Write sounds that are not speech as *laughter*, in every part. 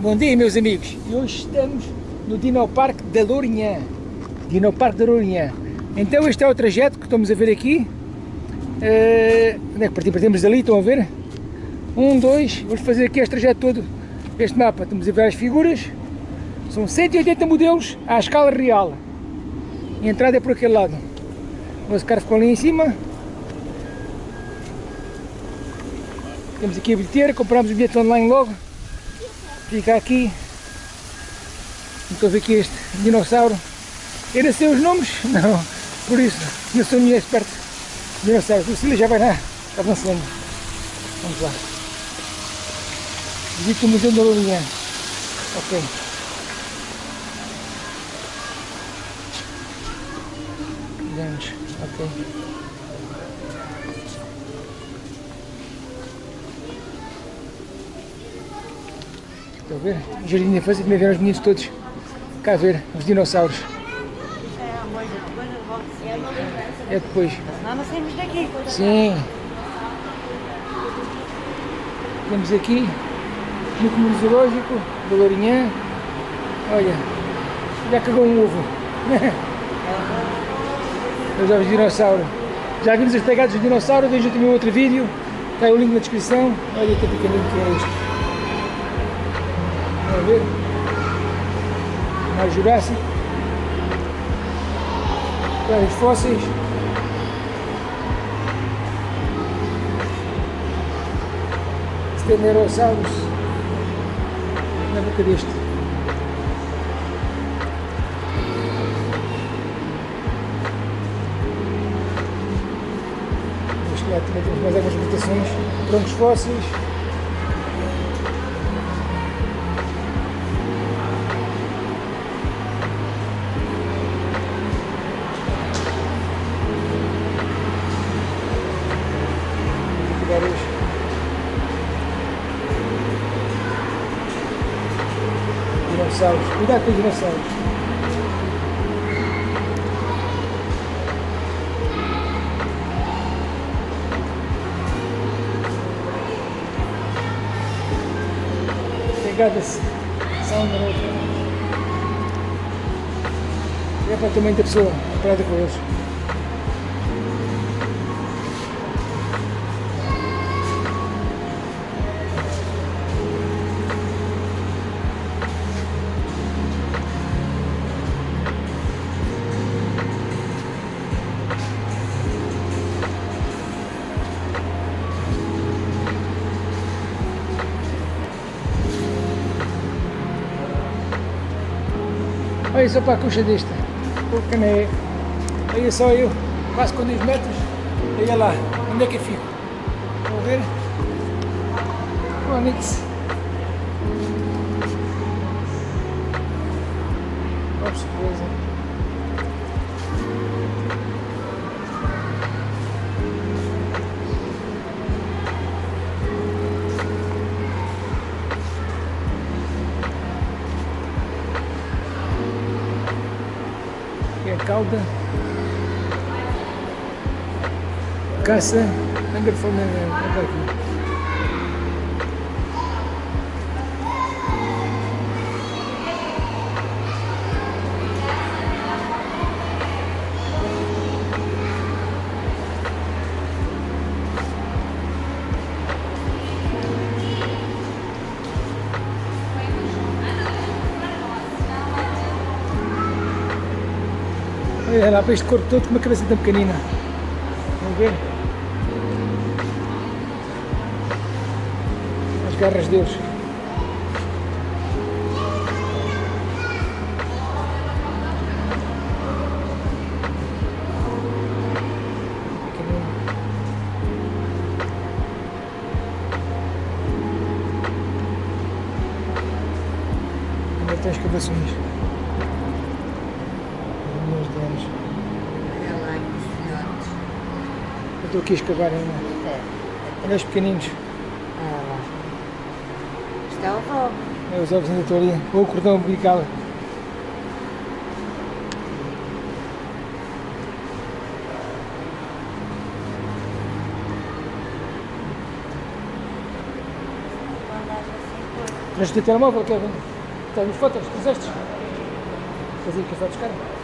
Bom dia meus amigos. E hoje estamos no Dinoparque da Lourinhã. Dinoparque da Lourinhã. Então este é o trajeto que estamos a ver aqui. Uh, onde é que partimos? Partimos dali, estão a ver? Um, dois, vamos fazer aqui este trajeto todo. Este mapa, estamos a ver as figuras. São 180 modelos à escala real. A entrada é por aquele lado. O nosso carro ficou ali em cima. Temos aqui a bilheteira, compramos o bilhete online logo fica aqui. Estou a ver aqui este dinossauro. Não sei os nomes, *laughs* não. Por isso, não sou nenhum experto dinossauros, o Cília já vai lá avançando vamos lá. Visita o Museu da Lourinhã ok. Vamos, ok Estão a ver? O jardim de infância também vieram os meninos todos cá ver os dinossauros. É depois. Não saímos daqui. Sim. Temos aqui no Comune Zoológico do Lourinhã. Olha, já cagou um ovo. *laughs* Os ovos de dinossauro. Já vimos as pegadas dos dinossauros, vejo também outro vídeo. Está aí o link na descrição. Olha que pequenino que é este ver? Mais Jurássico. Vários fósseis. Stenerosaurus. Na boca deste. Este lado também temos mais algumas votações. Troncos fósseis. Dinossauros. Cuidado com os dinossauros. Pegadas são da outra. É para o tamanho da pessoa, comparada com eles. Olha só para a coxa desta. O cané. Aí é só eu. Quase com 10 metros. Olha lá. Onde é que eu fico? Vão ver? Onix. Cauda, caça, anda de forma Olha lá para este corpo todo com uma cabeça tão pequenina. Vamos ver? As garras deles. Eu a escavar ainda. É. Olha os pequeninos. Ah, Isto é o ovo. É, os ovos ainda estão ali. Ou o cordão umbilical. Traz o teu telemóvel, Kevin. Nas fotos, puseste? Fazer que fotos, cara. Como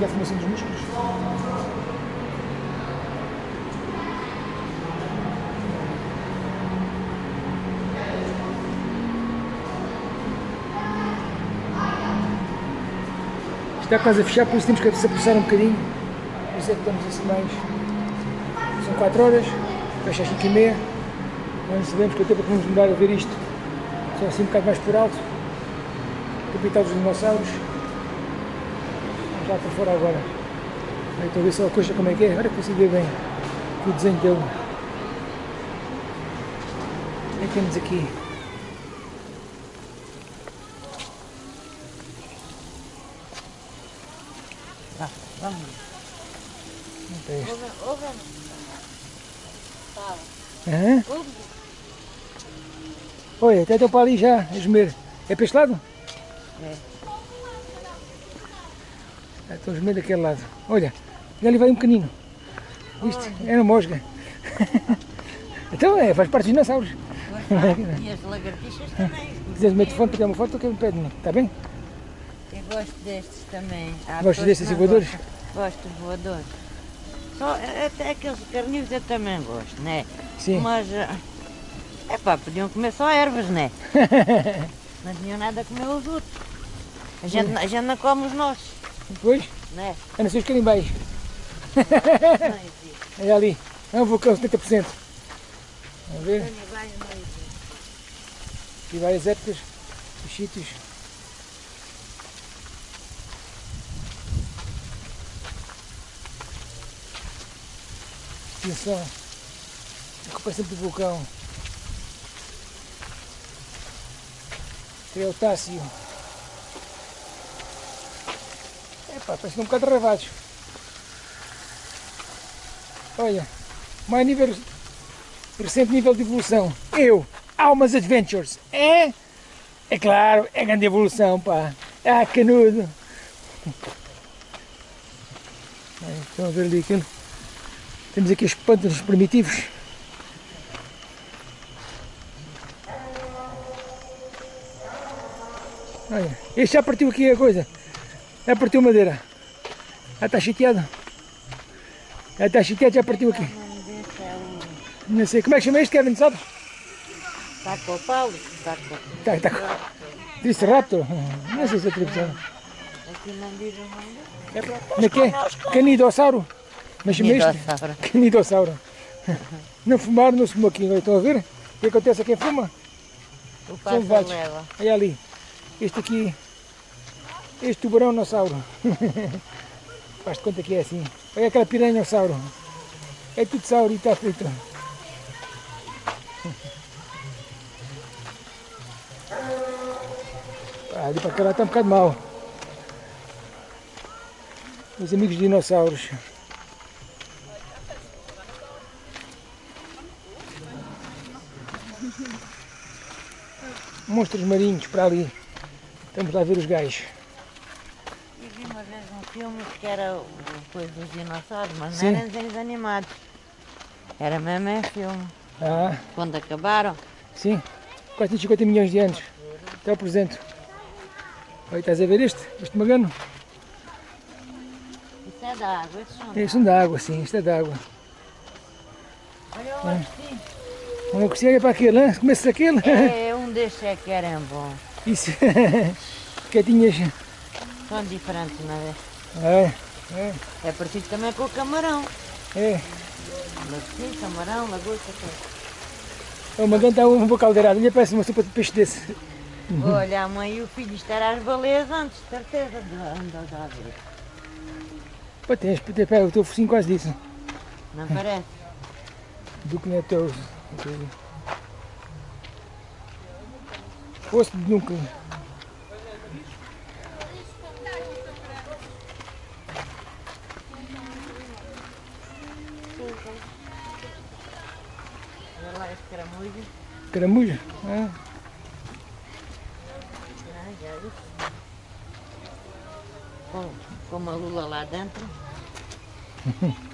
que é a formação dos músculos? Está quase a fechar, por isso temos que se apressar um bocadinho. Por isso é que estamos assim mais. São 4 horas, fecha às 5 e meia. Não sabemos quanto tempo é que vamos demorar a ver isto. Só assim um bocado mais por alto. Capital dos dinossauros. Para fora agora. Estou a ver só a coxa como é que é. Agora consigo ver bem o desenho que é que temos aqui? Vamos. Não tem ouve. Fala. Olha, até estou para ali já, a gemer. É para este lado? É. Estou a gemer daquele lado. Olha, já ali vai um pequenino. Viste? É uma mosca. *laughs* então é, faz parte dos dinossauros. E as lagartixas também. Se quiseres meter para tirar uma foto, um pé de mim. Está bem? Eu gosto destes também. Há Gostas pessoas destes que não voadores? Gosto dos voadores. Só, eh, até aqueles carnívoros eu também gosto, né? Sim. Mas, é pá, podiam comer só ervas, né? *laughs* não tinham nada a comer os outros. A gente, a gente não come os nossos, Depois, né? é nascer os carimbais. Não. *laughs* É ali. É um vulcão, 70%. Vamos ver? Não. Aqui várias épocas, os sítios. Extinção. Recuperação do vulcão. Creotáceo. Epá, parece um bocado ravados. Olha, mais nível, recente nível de evolução. Eu, Almas Adventures. É? É claro, é grande evolução, pá. Ah, canudo. Estão a ver ali aquilo? Temos aqui os pântanos primitivos. Olha, este já partiu aqui a coisa. Já partiu madeira. Já está chateado. Já está chateado, já partiu aqui. É Não sei, como é que chama este, Kevin, sabe? Taco Paulo. Taco. Tá, tá. Disse Raptor? Não sei se é tradução. Aqui não diz o nome dele. Como é que é? Canidossauro? Mas chama este? Canidossauro. Não fumaram, não se fumou aqui. Estão a ver? O que acontece a quem fuma? O São pássaro vários. leva. Olha ali. Este aqui. Este tubarão-nossauro. *laughs* Faz de conta que é assim. Olha aquela piranha-sauro. É tudo sauro e está frito. *laughs* Ali para cá está um bocado mal. Meus amigos dinossauros. Monstros marinhos para ali. Estamos lá a ver os gajos. Eu vi uma vez um filme que era o coisa dos dinossauros, mas Sim. não eram desenhos animados. Era mesmo em filme. Ah, Quando acabaram, sim. 450 milhões de anos. Até o presente. Olha, estás a ver este? Este magano? isso é da água, esses são. É, Isso é da água, sim. Isto é da água. Olha o assim. Não consigo olhar para aquele, hein? Começa aquele. É, *laughs* um desses é que era bom. Isso. *laughs* Quietinhas. São diferentes, não é? É, é, É parecido também com o camarão. é. Sim, camarão, lagosta, tudo. O magano está um pouco caldeirado. Olha, parece uma sopa de peixe desse. Olha, a mãe e o filho estará às baleias antes, certeza, de andar a ver. Pá, tens, tens, pá, eu estou focinho quase disso. Não parece? Do que não é teu. Fosse de nunca. Ah, Ah, já vi. Com, com uma lula lá dentro. *laughs*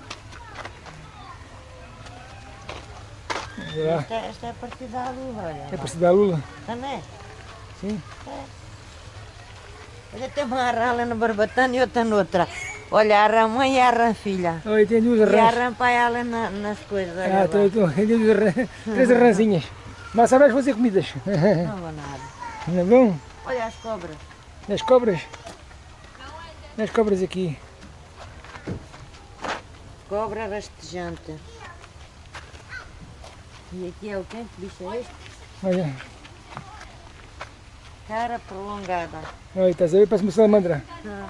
Esta, esta é a partida da lula, olha. É para se dar Lula. Também. Sim. Olha, tem uma rã ali no Barbatano e outra noutra. Olha, a mãe e a filha. Olha, tem duas E a rãs. pai ali na, nas coisas. Ah, tô, tô, tem duas rãs. Três rãzinhas. Mas sabes fazer comidas. Não vou nada. Não é bom? Olha as cobras. Nas cobras. Nas cobras aqui. Cobra rastejante. E aqui é o quê? Que bicho é este? Olha, Cara prolongada. olha, estás a ver? Parece uma salamandra. Ah,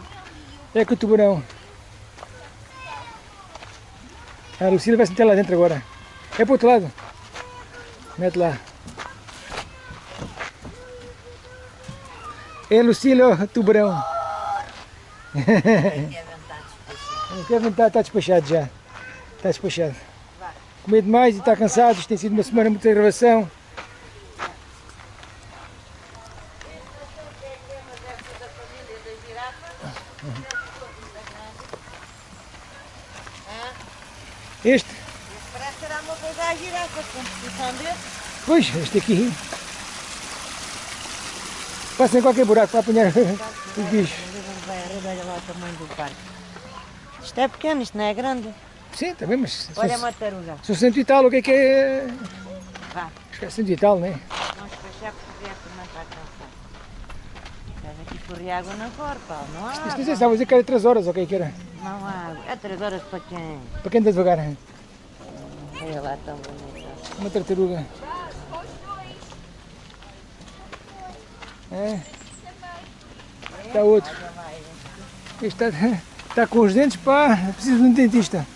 É que o tubarão. A Lucília vai se meter lá dentro agora. É para o outro lado. Mete lá. É Lucília, o tubarão. Não quer aventar, está despachado já. Está despachado. Comer demais e está cansado. Isto tem sido uma semana muito de gravação. Este? Parece que era uma coisa a girar com a composição dele. Pois, este aqui. Passa em qualquer buraco para apanhar os bichos. Olha lá o tamanho do parque. Isto é pequeno, isto não é grande. Sim, também, mas Olha são, uma taruga. são cento e tal, o que é que é? Vá, Acho que é cento e tal, não é? vamos fechar porque a também está cansado. Estás aqui correr água na cor, pá. Não há Isto não sei água. se estava a dizer que era 3 horas, ou o que é que era? Não há água. É três horas para quem? Para quem anda devagar, hein? Olha lá, tão bonita. uma tartaruga. É. Está outro. Este está, está com os dentes, pá, precisa de um dentista.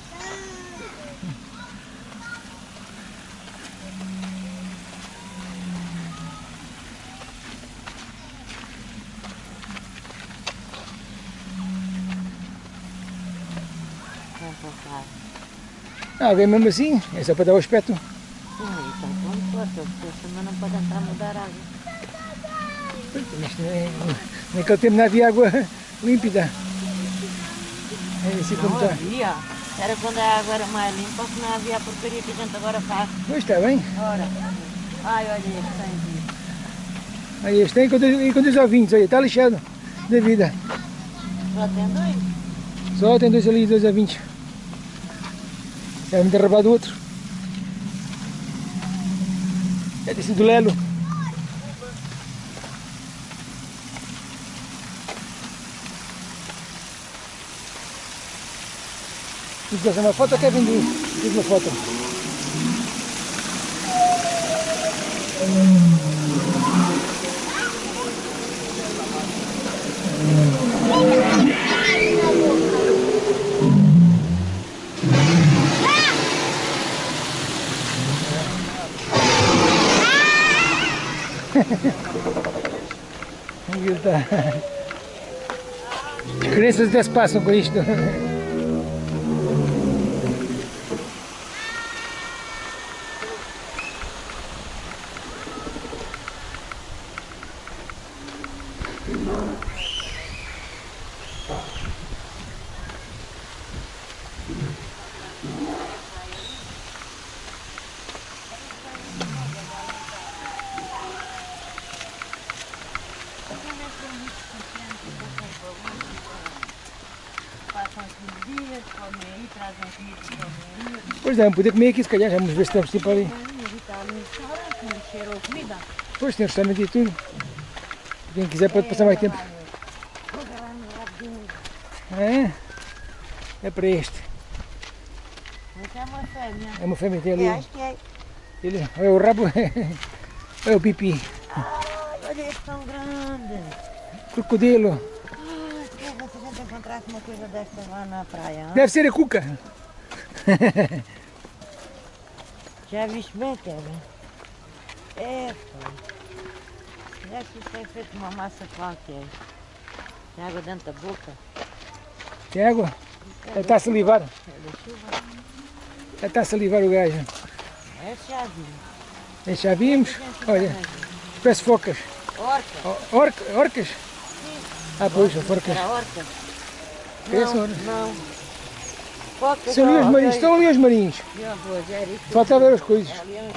Ah, vem mesmo assim, é só para dar o aspecto. Sim, então como porque também não pode entrar a mudar água. Isto nem, naquele tempo não havia água límpida. É assim como Não está. havia. Era quando a água era mais limpa, que não havia a porcaria que a gente agora faz. Pois está bem. Ora. Ai, olha este tem. Aí este tem com dois ovinhos, olha, está lixado da vida. Só tem dois. Só tem dois ali, dois ovinhos. Já me derrubado outro. É desse do Lelo. Fazer uma foto quer vender? Fiz uma foto. Aí tá. As crianças até se passam com isto. Passam 15 dias, comem aí, trazem comida, comem aí. Pois é, vamos poder comer aqui se calhar, vamos ver se temos tipo ali. Pois tem restaurante e tudo. Quem quiser pode passar mais tempo. É, é para este. É uma fêmea. É uma fêmea tem É, ali. acho que é. Ele, olha o rabo, olha *laughs* o pipi. Ai, olha este tão grande. Crocodilo. Ai, que é se a gente encontrasse uma coisa destas lá na praia. hã? Deve ser a cuca. *laughs* Já viste bem, Kevin? É, pá. Parece que isto é feito uma massa qualquer. Tem água dentro da boca. Tem água? Ele está a salivar. É. Ele está a salivar o gajo. Vi. Esse já vimos. Olha, parece focas. Orca. O- Orca, orcas? Ah, pois, a forca. Era? Essa Não, não. São ali os marinhos, estão ali os marinhos. Falta ver as coisas. É.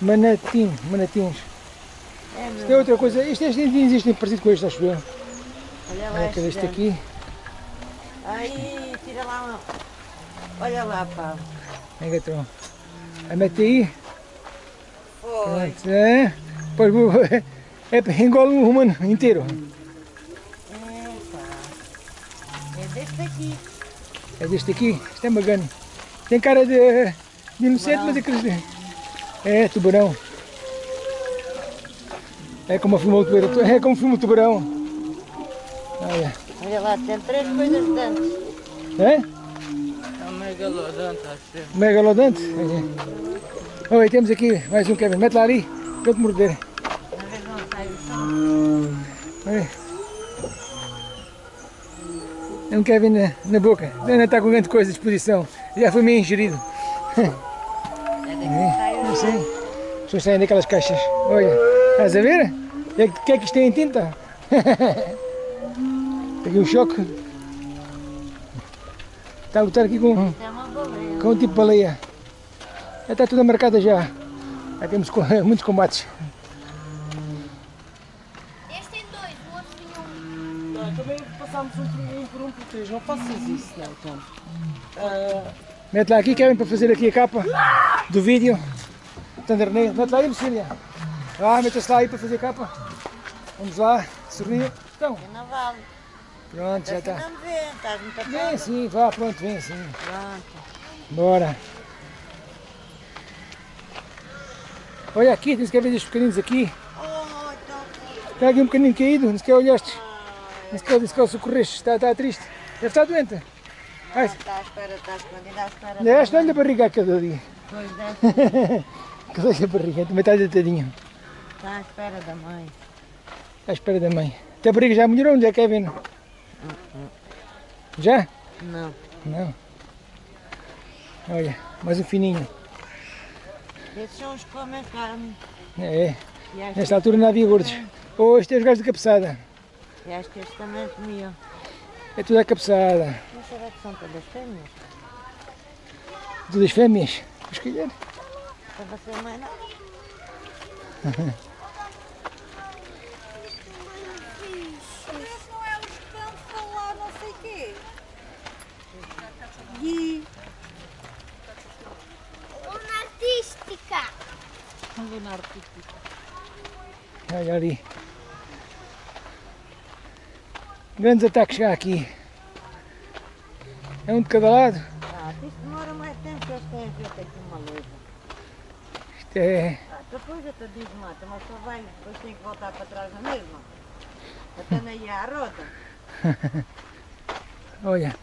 Manatim, manatins. É, Isto é outra coisa. Isto, este não existe parecido com este, acho eu. Olha lá Olha que este aqui. Aí, tira lá uma... Olha lá, pá. É gatão. A mete aí. Foi. Pronto. É. Vou- *laughs* é, engole um humano inteiro. É, pá. É deste aqui. É deste aqui. Isto é bacana. Tem cara de, de inocente, mas é aqueles. É, tubarão. É como filma o tubarão. É como filma o tubarão. Olha. Olha lá, tem três coisas dentro. É? É um megalodonte, acho eu. Megalodonte. Olha. Oi, temos aqui mais um Kevin. Mete lá ali. Para eu te morder. Uma vez não sai o som. Olha. É um Kevin na, na boca. Ainda está com grande coisa à disposição. Já foi meio ingerido. É o Não sei. As pessoas saem daquelas caixas. Olha, estás a ver? O que é que- é que isto tem em tinta? *laughs* Aqui um choque. Está a lutar aqui com, É com um tipo de baleia. Já está toda marcada já. Já temos *laughs* muitos combates. Este tem dois, o outro tem um. Ah, também passámos um por um por um por três, não faças isso, não, Tom. Ah, Mete lá aqui, Kevin, para fazer aqui a capa do vídeo. Thundernail. Mete lá aí, Lucília. Ah, mete-se lá aí para fazer a capa. Vamos lá, sorria. Então, É na vale. pronto, já está. não vê, estás muito Vem sim, vá, pronto, vem sim. Pronto. Bora. Olha aqui, tem que ver estes pequeninos aqui. Oh. Está aqui um pequenino caído, não sequer olhaste. Não sequer, não sequer socorreste, está, está triste. Deve estar doente. Ai, Está à espera, está escondida à espera. Deste, olha a barriga aquele ali. Pois deste, *laughs* Olha a barriga, também está deitadinho. está à espera da mãe. À espera da mãe. Até a barriga já melhorou, onde é que é? Já? Não. Não. Olha, mais um fininho. Esses são os que comem carne. É, nesta altura não havia gordos. Este é os gajos de cabeçada. E acho que estes também comiam. É tudo a cabeçada. Mas será que são todas fêmeas? Todas fêmeas. Se calhar. Para você mãe não? É o quê. E... Luna artística. Olha ali. Grandes ataques já aqui. É um de cada lado. Ah, isto demora mais tempo que eles têm feito aqui uma luta. Isto é. Ah, depois digo, mata, mas só vai, depois tem que voltar para trás na mesma. Até na à roda. *laughs* Olha.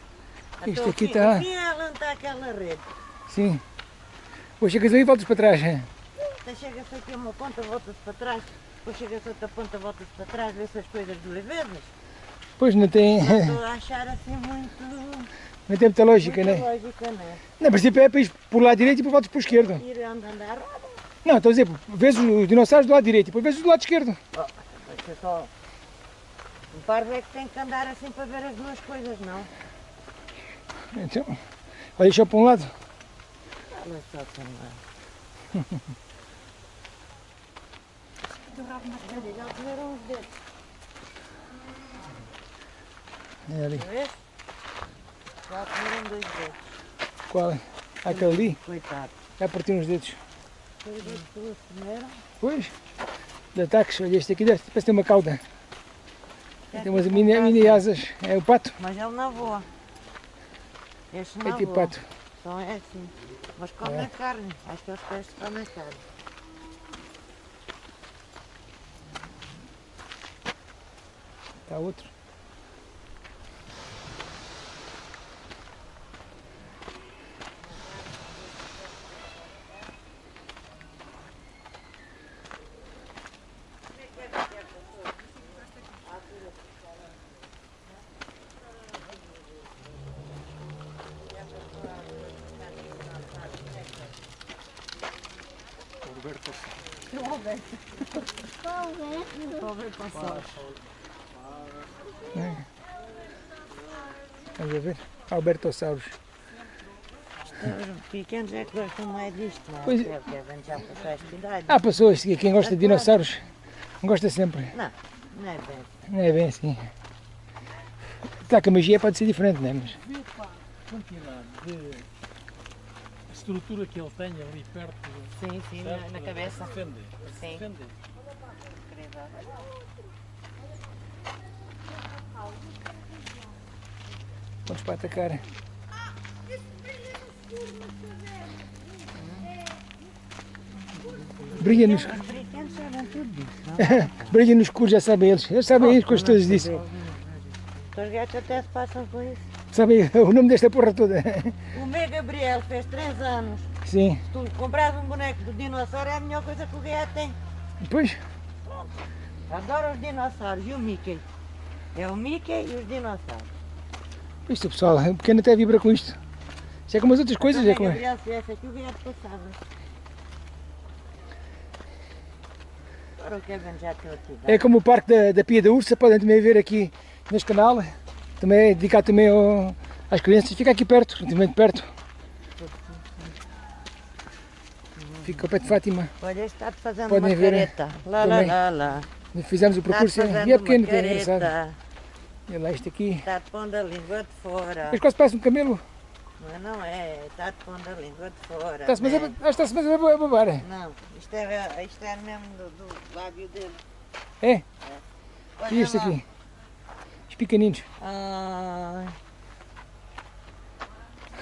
Isto aqui aqui está. Aqui é aquela rede. Sim. Depois chegas aí e voltas para trás. hein? Então chega-se aqui uma ponta, volta-se para trás. Depois chega-se outra ponta, volta-se para trás. Vê-se as coisas de levedas. Pois não tem, Não achar assim muito, não tem muita lógica, muito né? lógica, né? No princípio é para ir para o lado direito e depois voltas para o esquerdo. Ir andando à roda. Não, estou a dizer, vês os dinossauros do lado direito e depois vês os do lado esquerdo. Vai ser só... Um parvo é que tem que andar assim para ver as duas coisas, não? Então, olha só para um lado. Olha só também. Já comeram os dedos, É ali. não é? Já comeram dois dedos. Qual? Aquele ali. Coitado. Já partiu uns dedos. Os dedos que eles comeram. Pois. De ataques. Olha, este aqui deve, parece ter uma cauda. é Tem umas tipo mini, um mini asas. É o pato. Mas ele não voa. Este É não tipo voa. pato. Só é assim. Mas comem É. carne. Acho que os peixes comem carne. Está outro. Alberto Albertossauros. Os pequenos é que gostam mais disto, não pois... é? já passou esta idade. Há pessoas quem gosta de dinossauros gosta sempre. Não, não é bem. Não é bem assim. Está que a magia pode ser diferente, não é? Mas... Vê pá, quantidade de estrutura que ele tem ali perto. Sim, sim, na, na cabeça. Defender. Sim. Defender. Incrível pontos para atacar. Brilha nos... *laughs* Brilha no escuro, já sabem eles. Eles sabem isso, coisas todas disso. Os gatos até se passam com isso. Sabem *laughs* o nome desta porra toda? O meu Gabriel fez 3 anos. Sim. Se tu compras um boneco de dinossauro é a melhor coisa que o gato tem. Pois. Pronto. Adoro os dinossauros e o Mickey. É o Mickey e os dinossauros. Isto pessoal, um pequeno até vibra com isto. Isto é como as outras coisas, é como é. O. É como o parque da, da Pia da Ursa, podem também ver aqui neste canal. Também é dedicado também ao, às crianças. Fica aqui perto, relativamente perto. Fica ao pé de Fátima. Olha, está fazendo podem uma ver, careta. Lá, lá, lá, lá. Fizemos o percurso e é pequeno, é engraçado. Olha lá este aqui. Tá pondo a língua de fora. Mas quase parece um camelo. Mas não é, está te pondo a língua de fora. É né? Ah, está-se né? mas, está mas a babar. É? Não, isto é, isto é mesmo do, do lábio dele. É? é. Olha e isto lá. aqui? Os pequeninos. Ai. Ah.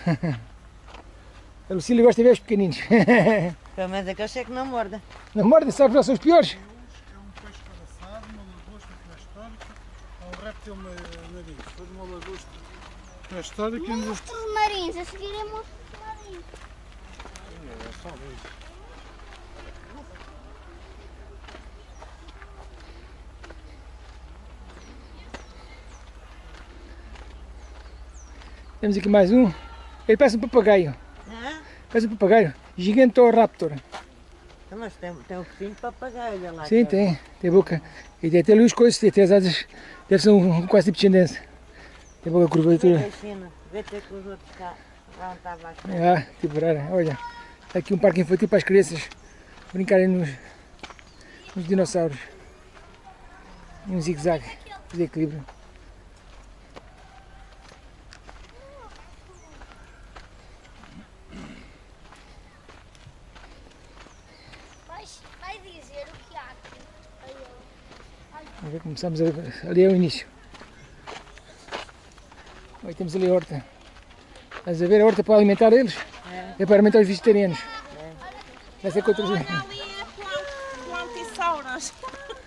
*laughs* a Lucília gosta de ver os pequeninos. *laughs* Pelo menos é que eu sei que não morda. Não morda, sabe que são os piores? ter uma nariz. Foi de uma lagosta. É Na história que ainda... Monstro marins, a seguir é monstro de Sim, é só isso. Temos aqui mais um. Ele parece um papagaio. Ah? Parece um papagaio. Gigantoraptor. Então, mas tem, tem um focinho de papagaio lá. Sim, é tem. Tem boca. E tem até ali os coisas, tem até as asas Deve ser um, um quase tipo chinense. Tem pouca curvatura. Vê-te que os outros cá ah, tipo. Olha, tá aqui um parque infantil para as crianças brincarem nos, nos dinossauros. Um zigue-zague de equilíbrio. Começamos ali o início. Aí temos ali a horta. Estás a ver a horta para alimentar eles? É, é para alimentar os vegetarianos. É. Vai ser contra os... Ali é plantisauras.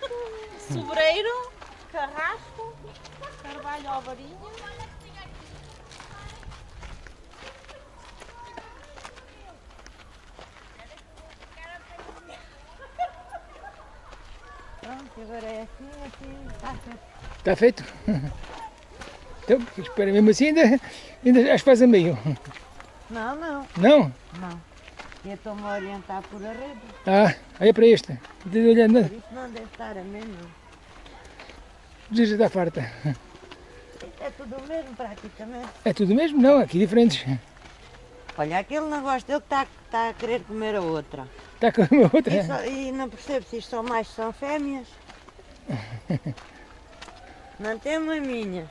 *laughs* Sobreiro, carrasco, carvalho alvarinho. E agora é assim, é assim, está tá feito. Está *laughs* feito? Então, espera, mesmo assim ainda, ainda as faz a meio. Não, não. Não? Não. Eu estou-me a orientar por a rede. Ah, olha é para esta. Não olhando nada. Não deve estar a meio, não. Já está farta. É tudo o mesmo, praticamente. É tudo o mesmo? Não, aqui diferentes. Olha, aquele negócio dele que está, tá a querer comer a outra. Está a comer a outra? E, só, e não percebo se isto são mais são fêmeas. não tem maminhas.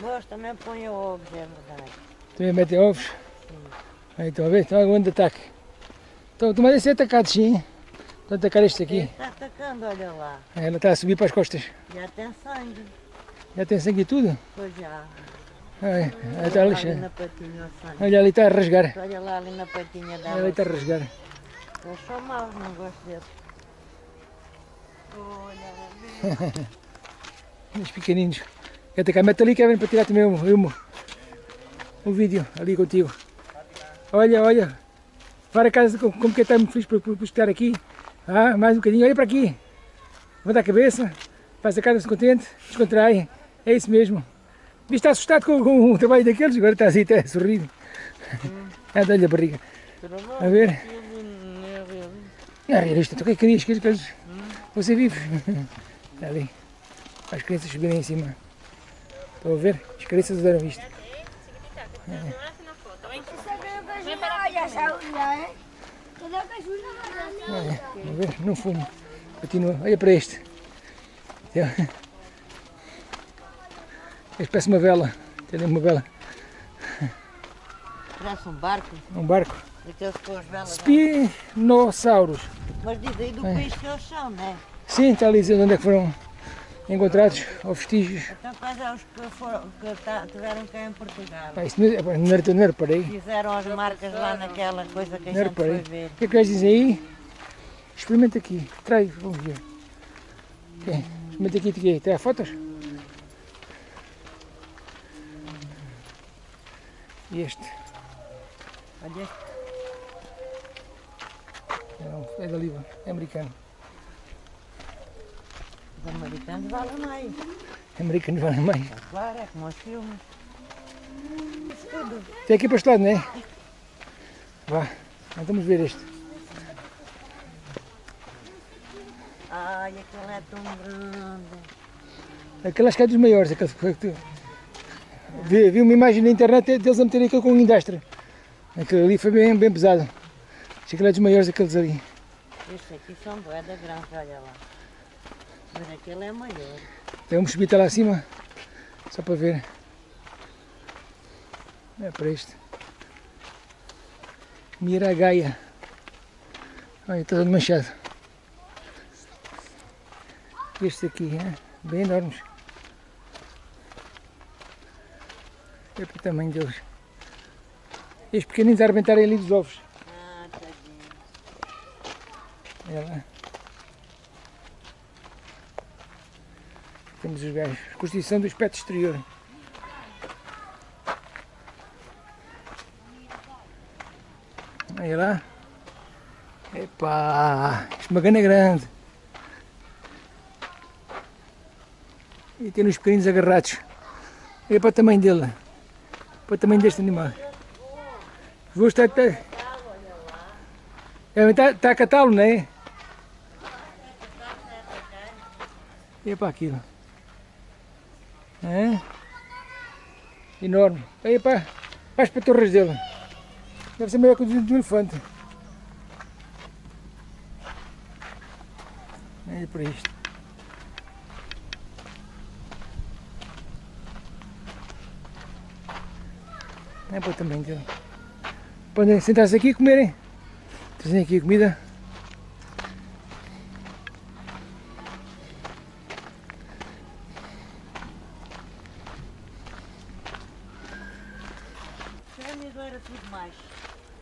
Mas também põe ovos, é verdade. Também mete ovos? Sim. Aí estão a ver? Estão a um grande ataque. Estão, estão a ser atacados sim. Estão a atacar este aqui. Ele está tá atacando, olha lá. Ela está a subir para as costas. Já tem sangue. Já tem sangue e tudo? Pois já. Tá olha, ali, na patinha, olha, ali está a rasgar. Olha lá ali na patinha da Olha ali está a rasgar. Eu sou mau, não gosto dele. Olha *laughs* Os pequeninos. Até cá, mete ali, Kevin, para tirar também um, um, um vídeo ali contigo. Olha, olha. Para casa, como que está muito feliz por, por, por estar aqui. Ah, mais um bocadinho. Olha para aqui. Levanta a cabeça. Faz a casa-se contente. Descontrai. É isso mesmo. Viste está assustado com, com o trabalho daqueles, agora está assim até *laughs* sorrindo. Hum. É, dá-lhe a barriga. A ver? Não é realista, tu que querias que eles Você vive. Está ali. As crianças subirem em cima. Estão a ver? As crianças usaram isto. Olha, é, a ver, não fumo. Continua, olha para este. Este parece uma vela. Tem uma vela. Parece um barco, Um barco. daqueles com as velas. Spinossauros. Mas diz aí do país que eles são, não é? Sim, está ali dizendo onde é que foram encontrados, ou vestígios. Então quais é os que, foram, que tá- tiveram cá em Portugal? Pá, isso não, é- não, era, não reparei. Fizeram as marcas lá naquela coisa que a gente foi ver. O que é que eles dizem aí? Experimenta aqui. Trai, vamos ver. Ok, Experimenta aqui, aqui. Trai fotos? Este? Olha este. Não, é da Liva, é americano. Os americanos valem mais. É americano vale mais. Claro, é como os filmes. Isso tudo. Tem aqui para este lado, não é? Vá, então vamos ver este. Ai, aquele é tão grande. Aquele acho que é dos maiores. Aquele, que foi que tu- vi, vi uma imagem na internet deles a meterem aquilo com um indastre. Aquele ali foi bem, bem pesado. Acho que aquele é dos maiores aqueles ali. Estes aqui são boeda grandes, olha lá. Mas aquele é maior. Vamos subir até lá acima, só para ver. É para este. Miragaia. Olha, está todo manchado. Este aqui, é? bem enormes. É para o tamanho deles. Estes pequeninos a arrebentarem ali dos ovos. Ah, tadinho. Olha lá. Temos os gajos. Constituição do aspecto exterior. Olha lá. Epá, isto é grande. E tem os pequeninos agarrados. Olha para o tamanho dele. Para o tamanho deste animal. Vou estar. Está, está, está a catá-lo, não é? E para aquilo. É? Enorme. Aí para, para as patorras dele. Deve ser maior que o de um elefante. Olha para isto. É para tamanho dele. Podem sentar-se aqui e comerem. Trazem aqui a comida.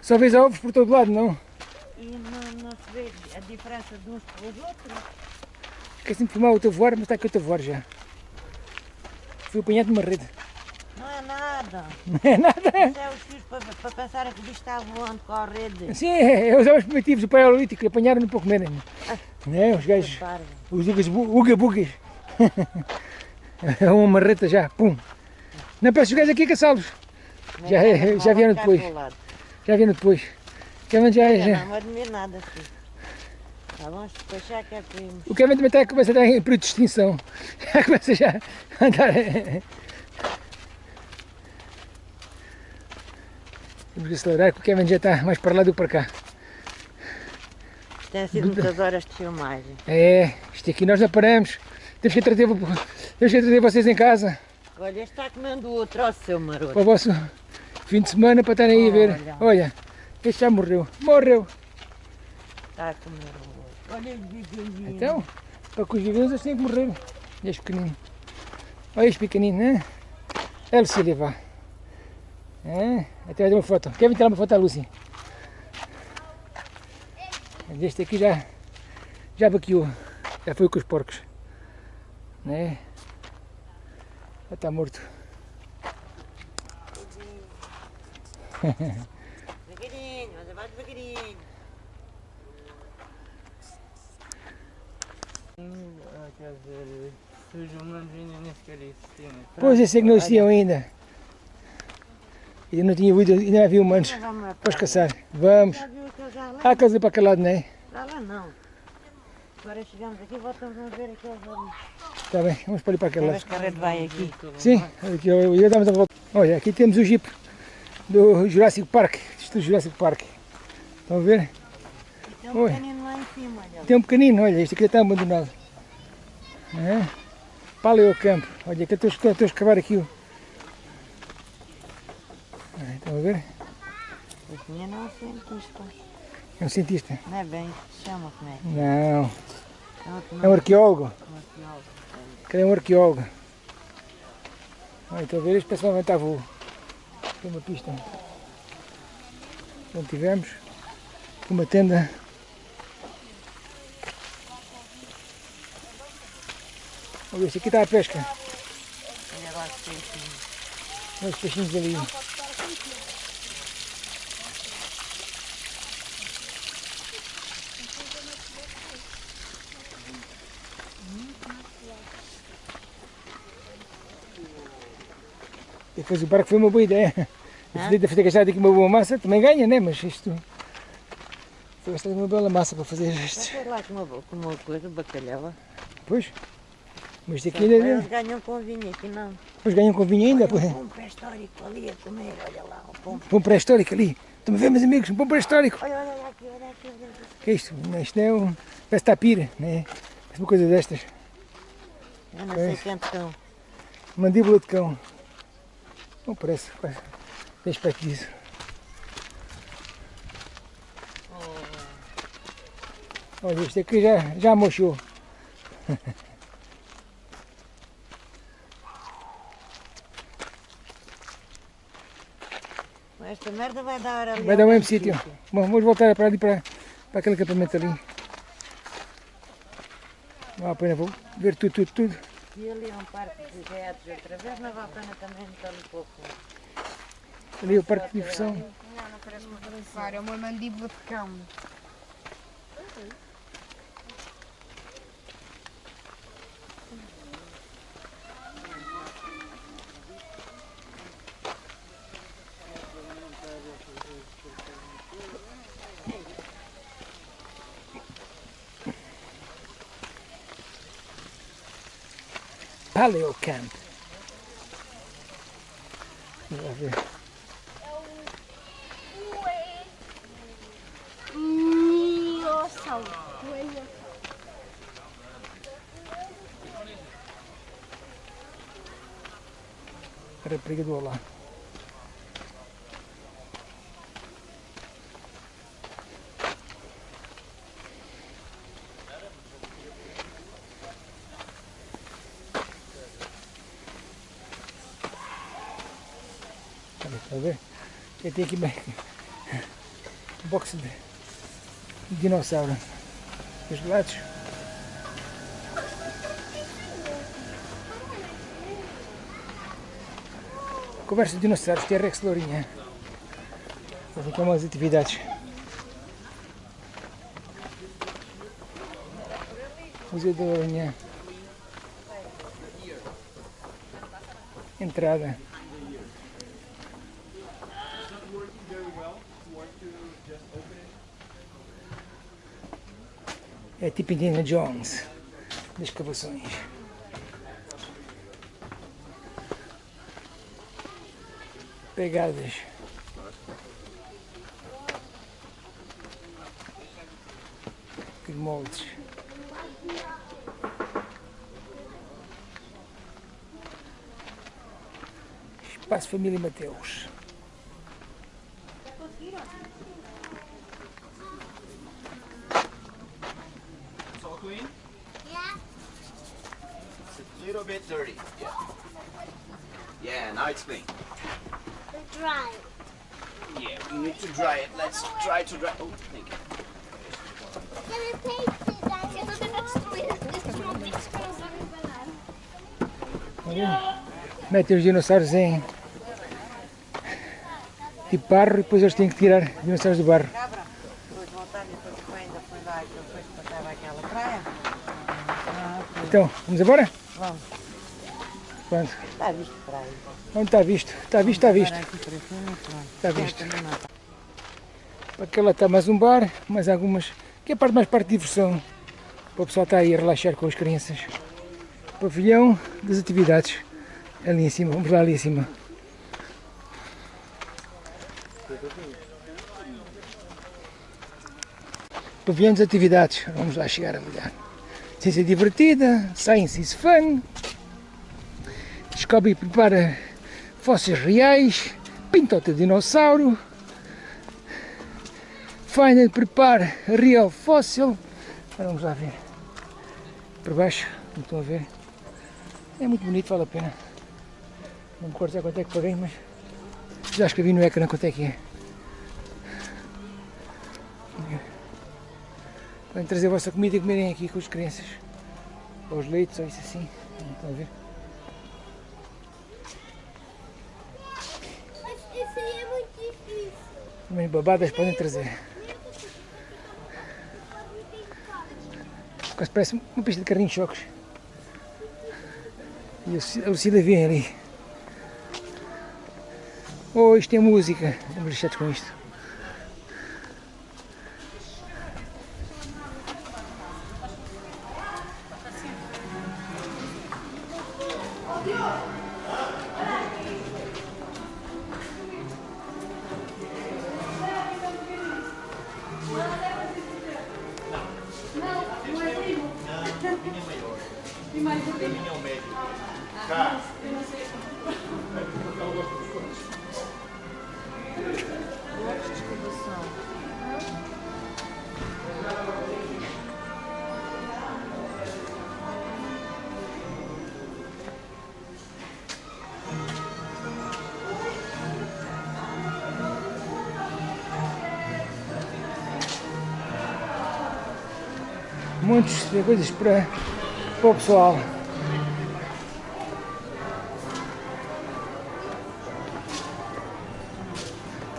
Só vês ovos por todo lado, não? E não, não se vê a diferença de uns para os outros. Quer sempre filmar o teu voar, mas está aqui o teu voar já. Fui apanhado numa rede. *laughs* Não é nada. Não é nada. Isso é os filhos para, para pensarem que o bicho está voando com a rede. Sim, é, é usar os primitivos do paleolítico, apanharam-no para comerem. Né? Os gajos, Reparem. os ugas, uga bugas. *laughs* É uma marreta já, pum. Não peço os gajos aqui a caçá-los. Já- Nem nada, já vieram depois. Já vieram depois. Kevin já, Eu já. Não admiro nada assim. Tá bom? Se despachar que é primo. O Kevin também está a começar a estar em período de extinção. *laughs* Já começa já a andar. Temos que acelerar que o Kevin já está mais para lá do que para cá. Tem sido muitas horas de filmagem. É, isto aqui nós não paramos. Temos que trazer, temos que trazer vocês em casa Olha, este está comendo o outro, ó seu maroto. para o vosso fim de semana para estarem aí a ver. Olha. Este já morreu. Morreu. Está a comer outro. Olha o bigodinho. Então, para que os gigantes eles têm que morrer. Este pequenino. Olha este pequenino, né? É Lucília, vá. É, até uma foto. Quer vir tirar uma foto à Lucy? Este aqui já, já vaqueou. Já foi com os porcos. Né? Já está morto. Devagarinho, mas vai devagarinho. Quer dizer, se os humanos ainda nem sequer existiam. Pois esse é que não existiam ainda. Ainda não tinha ouvido, ainda não havia humanos. Então Vamos caçar. Vamos. Há casa para aquele lado, não é? Para lá não. Agora chegamos aqui e voltamos a ver aqueles ali. Está bem, vamos para ali para aquele lado. as carreira vai aqui. Sim, aqui eu ia dar uma volta. Olha, aqui temos o Jeep do Jurassic Park, do Jurassic Park. Estão a ver? Tem um Oi. pequenino lá em cima, olha. Tem um pequenino, olha, este aqui está abandonado. É? Paleocampo. Olha, aqui estou estou a escavar aqui. Ah, Estão a ver? Esse menino é um cientista. É um cientista. Não é bem, se chama como é? Não, É é um arqueólogo. um arqueólogo. Aquele é um arqueólogo. Olha, estão a ver? Este pessoal está voo. Tem uma pista. Então tivemos uma tenda. Olha, este aqui está a pesca. Olha lá os peixinhos. Olha os peixinhos ali. Depois o barco foi uma boa ideia. Hã? podia ter gastado aqui uma boa massa, também ganha, né? Mas isto. Foi gastado uma bela massa para fazer isto. foi lá com uma, com uma coisa, bacalhau. Pois. Mas isto Só aqui que ainda. Eles ganham com vinho, aqui não. Depois ganham com vinho ainda. Pois. Um pré-histórico ali a comer, olha lá, um pão. Pão pré-histórico ali. Estão a ver, meus amigos? Um pão pré-histórico. Olha, olha, olha aqui, olha aqui, olha aqui. que é isto? Isto não é um. Parece tapira, né? Parece uma coisa destas. Eu não sei Pois. quanto cão. Mandíbula de cão. Não parece. parece. Aspecto disso. Olha, isto aqui já, já mochou. *laughs* Esta merda vai dar ali. Vai dar o mesmo sítio. Bom, vamos voltar para ali, para, para aquele acampamento ali. Vale a pena, vou ver tudo, tudo, tudo. E ali é um parque de gatos outra vez, mas vale a pena também meter ali pouco. Ali é o parque de diversão. Não, não parece uma é uma mandíbula de cão. Paleo Camp. Vamos ver. Dinossauro. A rapariga do Olá. Olha, Está a ver? Tenho aqui bem box de de dinossauro. Os lados. Conversa de dinossauros, T-Rex Lourinha. Fazem aqui umas atividades. Museu da Lourinha. Entrada. É tipo Indiana Jones das escavações. Pegadas. De moldes. Espaço Família Mateus. 30. Yeah. Yeah, now it's clean. Dry. Yeah, we need to dry it. Let's try to dry. Oh, thank you. Metem os dinossauros em de barro e depois eles têm que tirar os dinossauros do barro. Então, vamos embora? Pronto. está visto praia. Onde está visto? Está visto, está visto. Aqui para. Está visto. Também não está. Aquela está mais um bar, mais algumas. Que é a parte mais parte de diversão. Para o pessoal estar aí a relaxar com as crianças. Pavilhão das atividades. Ali em cima, vamos lá ali em cima. Pavilhão das atividades. Vamos lá chegar a olhar. Ciência divertida, Science is fun. E prepara fósseis reais. Pintota dinossauro. Find and prepare real. Agora vamos lá ver. Por baixo, como estão a ver. É muito bonito, vale a pena. Não me recordo já quanto é que paguei, mas já escrevi no ecrã quanto é que é. Podem trazer a vossa comida e comerem aqui com as crianças. Ou os leitos, ou isso assim. Estão a ver? Esse aí é muito difícil. Mas babadas podem trazer. Quase parece uma pista de carrinhos choques. E a Lucida vem ali. Oh, isto é música. Estamos lixados com isto. De coisas para, para o pessoal.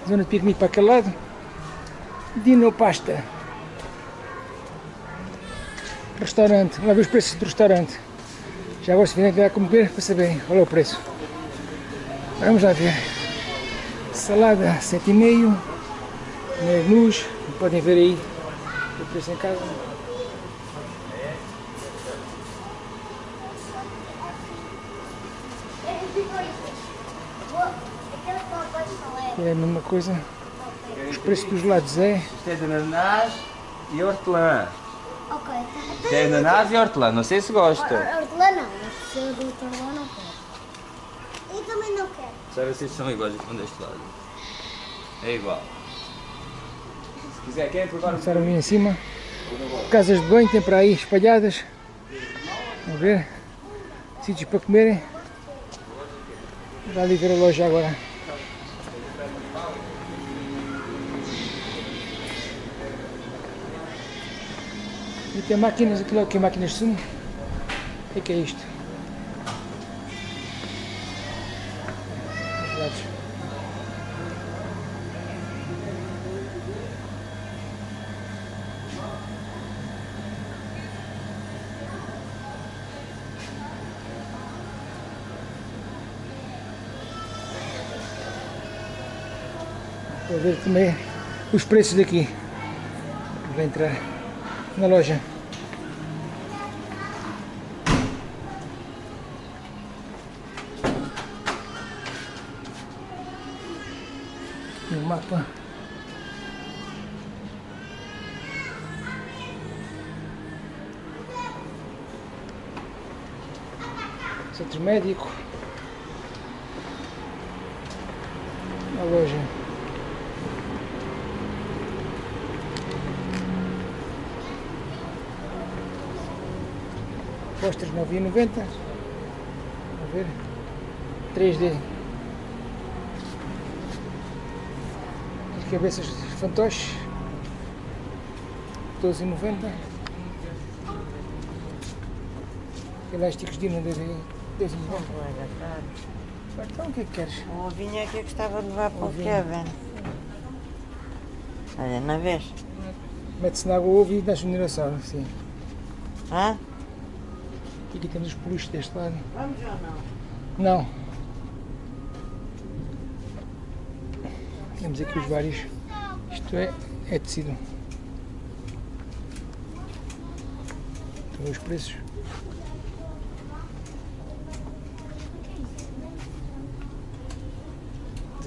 Zona de piquenique para aquele lado. Dino Pasta. Restaurante. Lá ver os preços do restaurante. Já virem que dá a comer para saberem qual é o preço. Vamos lá ver. Salada 7,5. Menus. Podem ver aí o preço em casa. É a mesma coisa. Os preços dos lados é. Isto é de ananás e hortelã. Ok, tá. Isto é ananás e hortelã, não sei se gosta. Hortelã não, mas se eu do hortelã não quero. Eu também não quero. Ver se são iguais aqui deste lado. É igual. Se quiser, querem provar o Começaram ali em cima. Casas de banho tem para aí espalhadas. Vamos ver. Sítios para comerem. Vá ali ver a loja agora. E tem máquinas, aquilo que é máquinas de sumo. O que é, que é isto? Vou ver também os preços daqui. Vou entrar na loja. Médico. A loja. Posters 9,90. Vamos ver. 3D. As cabeças de fantoches. 12,90. Elásticos de Dino 10,90. Então o que é que queres? O ovinho é que eu gostava de levar para o. Kevin. Olha, na vez. Mete-se na água o ovo e dá-se um dinossauro. Sim. Hã? E aqui temos os peluches deste lado. Vamos ou não? Não. Temos aqui os vários. Isto é, é tecido. Estão os preços.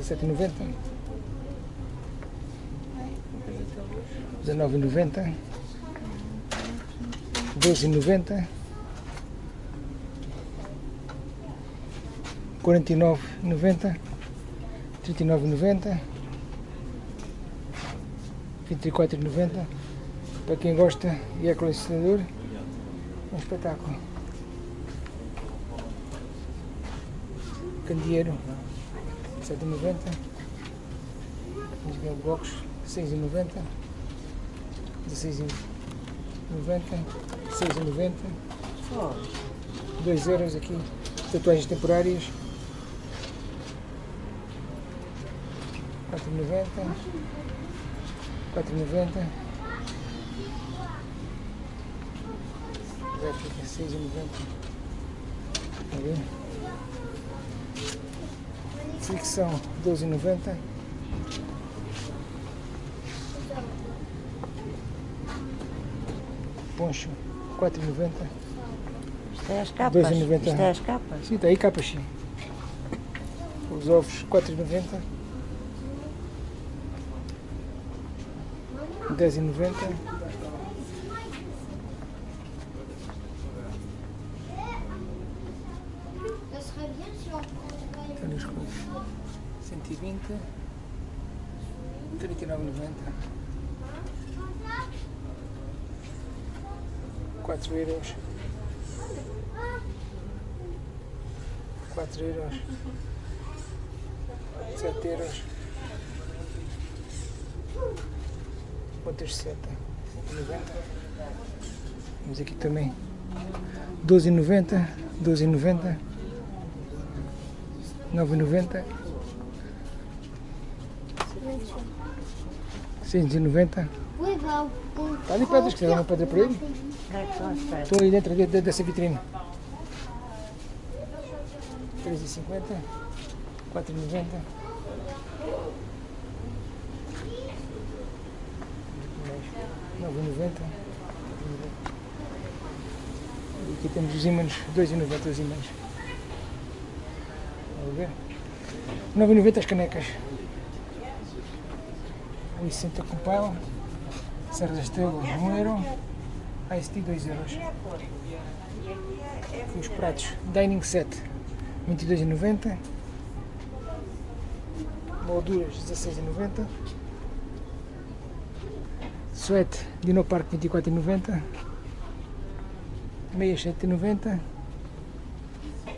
17,90 19,90 12,90 49,90 39,90 24,90 para quem gosta e é colecionador um espetáculo. Candeeiro 7,90 Vamos ver o box 6,90 16,90 6,90 2 euros aqui. Tatuagens temporárias. 4,90 4,90 réplica 6,90 Tá vendo? Fricção 12,90 Poncho 4,90 Isto é as capas. 2,90. Isto é as capas. Sim, está aí capas sim. Os ovos 4,90 10,90 Ça serait bien si on prendrait Olha as coisas. 120 39,90 4 euros 4 euros 7 euros Quantas 7? 190 Vamos aqui também 12,90 12,90 9,90 690 Oui, bah, on Tá ali pedras, quiser dar uma pedra para ele? É que? Estou aí dentro de- de- dessa vitrine 3,50 4,90 9,90 E aqui temos os ímãs 2,90 os ímãs. Vamos ver. 9,90 as canecas. 1,60 com pau Serra das Estrelas 1 euro Tea 2 euros. Aqui os pratos. Dining Set 22,90 Molduras 16,90 Suete Dino Park 24,90 Meias 7,90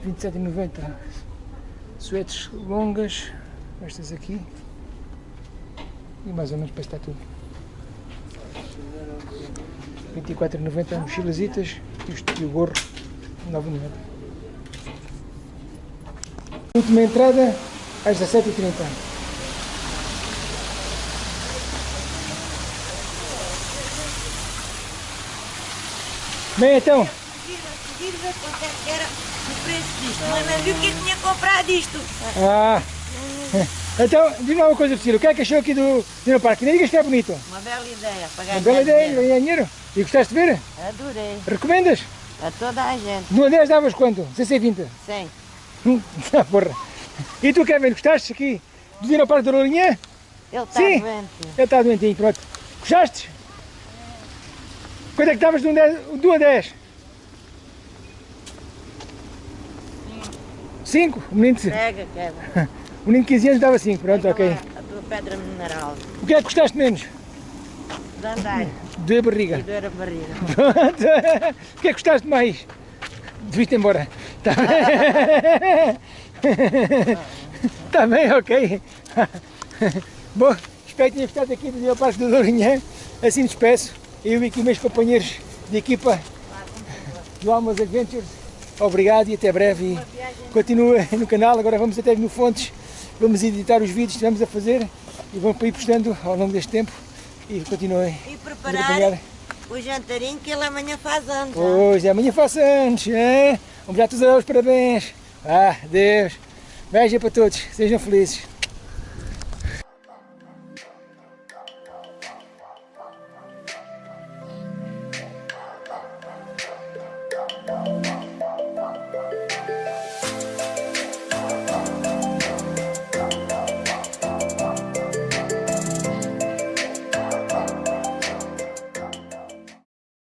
27,90 Suetes longas Estas aqui. E mais ou menos para estar tudo. 24,90 mochilazitas e o gorro 9,90 Última entrada às 17h30 Bem então, Conseguir ver quanto era o preço disto. Mas não viu que eu tinha comprado isto. ah, *laughs* então diga uma coisa Priscila, o que é que achou aqui do Dino Parque? Nem digas que é bonito, Uma bela ideia. Para uma bela ideia, dinheiro. ganhar dinheiro E gostaste de ver? Adorei. Recomendas? A toda a gente. No 10 davas quanto? 6,20? Sim. Hum, ah, *laughs* porra. E tu Kevin, gostaste aqui do Dino Parque da Lourinhã? Ele está doente. Ele está doentinho, pronto. Gostaste? Quanto é que estavas de um 10? Do 1 a 10? 5? O menino, de- Pega, Kevin. o menino de 15 anos dava 5, pronto, ok. A tua pedra mineral. O que é que gostaste menos? De andar. De barriga. E doer a barriga. *laughs* Pronto. O que é que gostaste mais? Deviste embora. Está bem? Está *laughs* bem, ok. Bom, espero que tenha gostado aqui do Dia Parque do Lourinhã. Assim despeço. Eu e aqui meus companheiros de equipa do Almas Adventures. Obrigado e até breve. E continua *laughs* no canal. Agora vamos até no Fontes. Vamos editar os vídeos que estamos a fazer e vamos ir postando ao longo deste tempo. E continuem. E preparar o jantarinho que ele amanhã faz anos. ó. Pois, amanhã faço anos, hein? Vamos já todos os parabéns. Ah, Deus. Beijo para todos, sejam felizes.